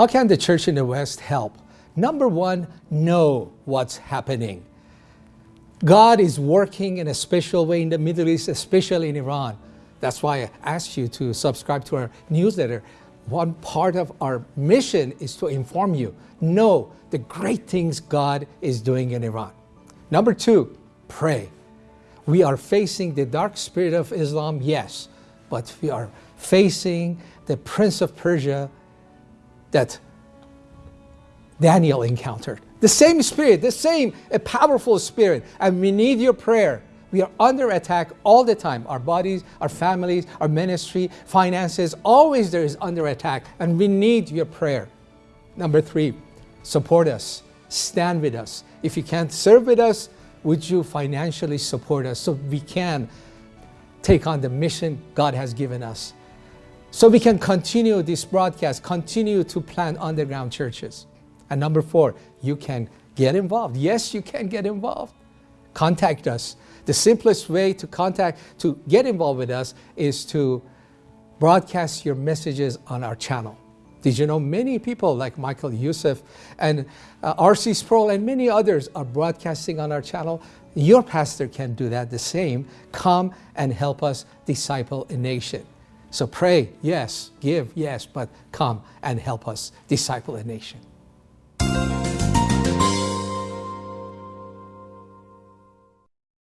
How can the church in the West help? Number one, know what's happening. God is working in a special way in the Middle East, especially in Iran. That's why I asked you to subscribe to our newsletter. One part of our mission is to inform you, know the great things God is doing in Iran. Number two, pray. We are facing the dark spirit of Islam, yes, but we are facing the prince of Persia that Daniel encountered. The same spirit, the same a powerful spirit, and we need your prayer. We are under attack all the time. Our bodies, our families, our ministry, finances, always there is under attack, and we need your prayer. Number three, support us, stand with us. If you can't serve with us, would you financially support us so we can take on the mission God has given us? So we can continue this broadcast, continue to plant underground churches. And number four, you can get involved. Yes, you can get involved. Contact us. The simplest way to contact, to get involved with us is to broadcast your messages on our channel. Did you know many people like Michael Youssef and uh, R.C. Sproul and many others are broadcasting on our channel? Your pastor can do that the same. Come and help us disciple a nation. So pray, yes, give, yes, but come and help us disciple a nation.